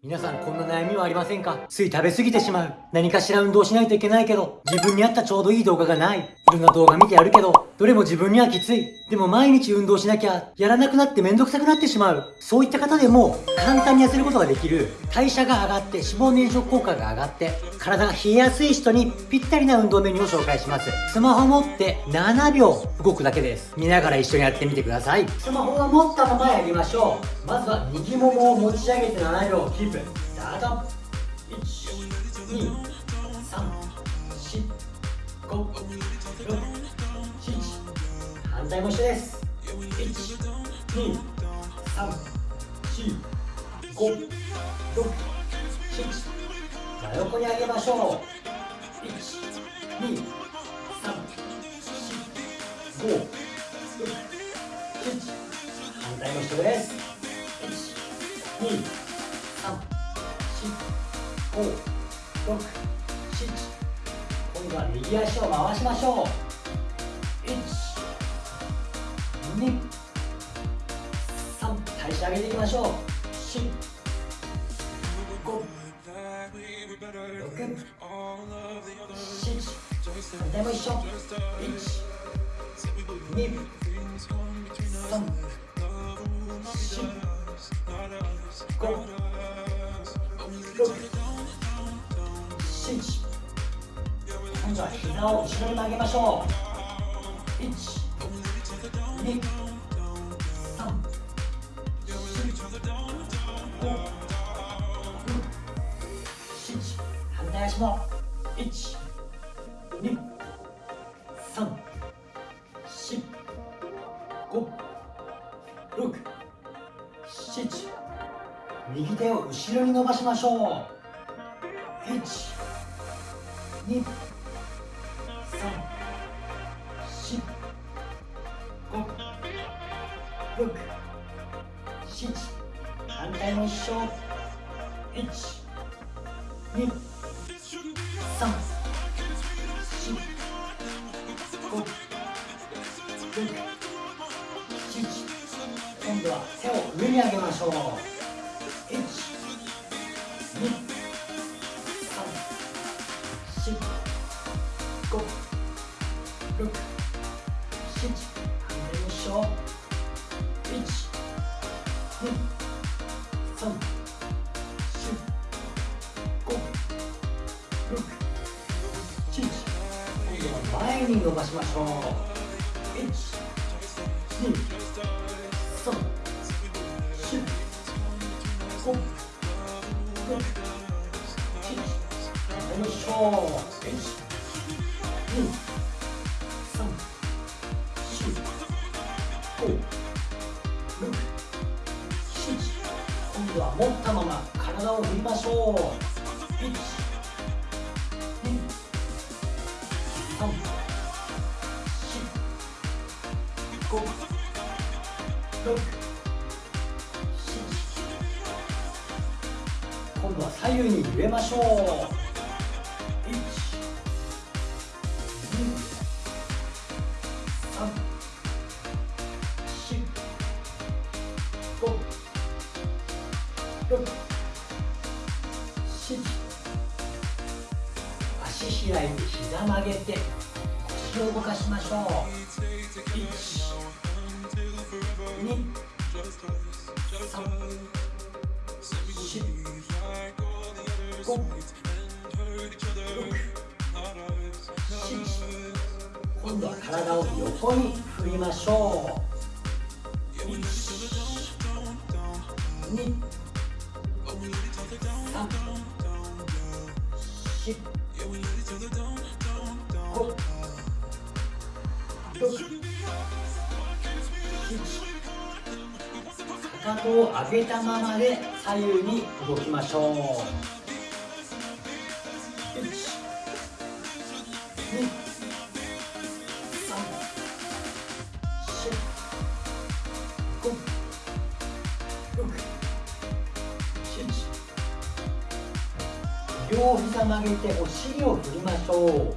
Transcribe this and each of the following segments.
皆さんこんな悩みはありませんか？つい食べ過ぎてしまう。何かしら運動しないといけないけど、自分に合ったちょうどいい動画がない。いろんな動画見てやるけど、どれも自分にはきつい。でも毎日運動しなきゃ、やらなくなってめんどくさくなってしまう。そういった方でも、簡単に痩せることができる、代謝が上がって脂肪燃焼効果が上がって、体が冷えやすい人にぴったりな運動メニューを紹介します。スマホ持って7秒動くだけです。見ながら一緒にやってみてください。スマホは持ったままやりましょう。まずは右ももを持ち上げて7秒キープ。スタート1、2、3、4、5、6反対も一緒です。1234567真横に上げましょう。1234567反対も一緒です。1234567今度は右足を回しましょう。1上げていきましょう。四五六。七反対も一緒。一。二。三。四五今度は膝を後ろに曲げましょう。1 2反対足も1 2 3 4 5 6 7右手を後ろに伸ばしましょう1 2 3 4 5 6 7反対も一緒1 2 3 4 5 6 7今度は手を上に上げましょう。六、七、反対のしょ一、に伸ばしましょう。一、二、三、四、五、六、七。反対のしょう。一、二。今度は持ったまま体を振りましょう1 2 3 4左右に揺れましょう。足開いて膝曲げて腰を動かしましょう1 2 3 5 6今度は体を横に振りまし。ょう1 2七、五、六、七。かかとを上げたままで左右に動きまし。ょう。両膝曲げてお尻を振りましょう。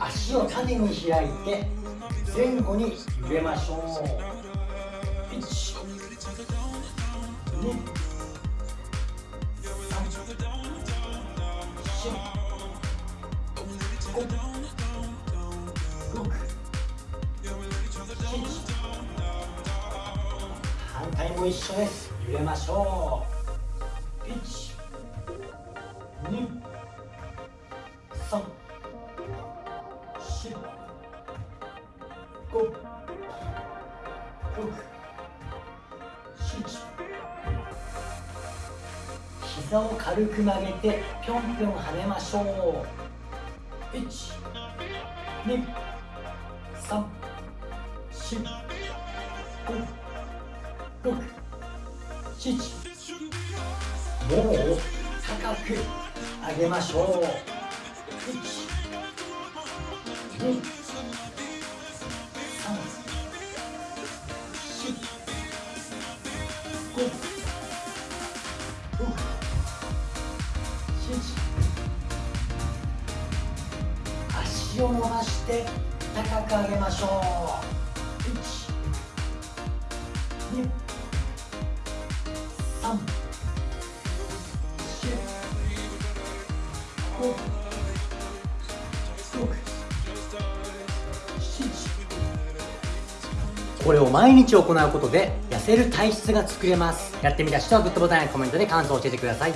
足を縦に開いて前後に揺れましょう1 2 3 4反対も一緒です。揺れましょう1 2 3 4 5 6 7膝を軽く曲げてぴょんぴょん跳ねましょう1 2 3 4 5 6 7もう高く上げましょう。1 2足を伸ばして高く上げましょう。1 2 3 4 5 6これを毎日行うことで痩せる体質が作れますやってみた人はグッドボタンやコメントで感想を教えてください